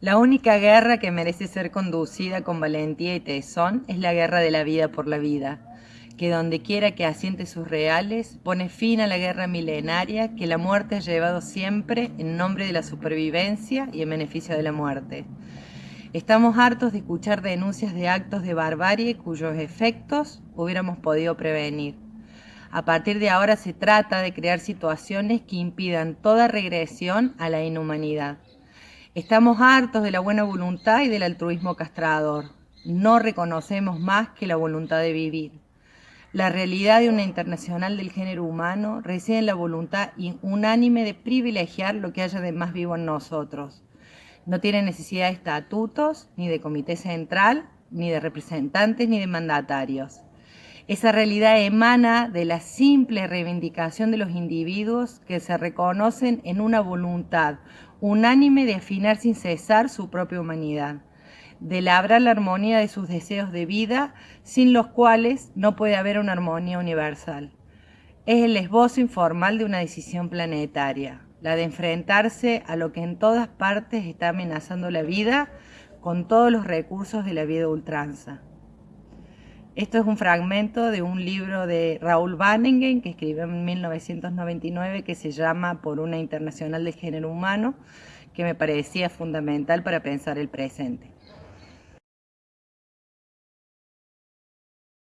La única guerra que merece ser conducida con valentía y tesón es la guerra de la vida por la vida, que donde quiera que asiente sus reales, pone fin a la guerra milenaria que la muerte ha llevado siempre en nombre de la supervivencia y en beneficio de la muerte. Estamos hartos de escuchar denuncias de actos de barbarie cuyos efectos hubiéramos podido prevenir. A partir de ahora se trata de crear situaciones que impidan toda regresión a la inhumanidad. Estamos hartos de la buena voluntad y del altruismo castrador. No reconocemos más que la voluntad de vivir. La realidad de una internacional del género humano reside en la voluntad unánime de privilegiar lo que haya de más vivo en nosotros. No tiene necesidad de estatutos, ni de comité central, ni de representantes, ni de mandatarios. Esa realidad emana de la simple reivindicación de los individuos que se reconocen en una voluntad unánime de afinar sin cesar su propia humanidad, de labrar la armonía de sus deseos de vida, sin los cuales no puede haber una armonía universal. Es el esbozo informal de una decisión planetaria, la de enfrentarse a lo que en todas partes está amenazando la vida con todos los recursos de la vida ultranza. Esto es un fragmento de un libro de Raúl Banningen que escribió en 1999 que se llama Por una internacional de género humano, que me parecía fundamental para pensar el presente.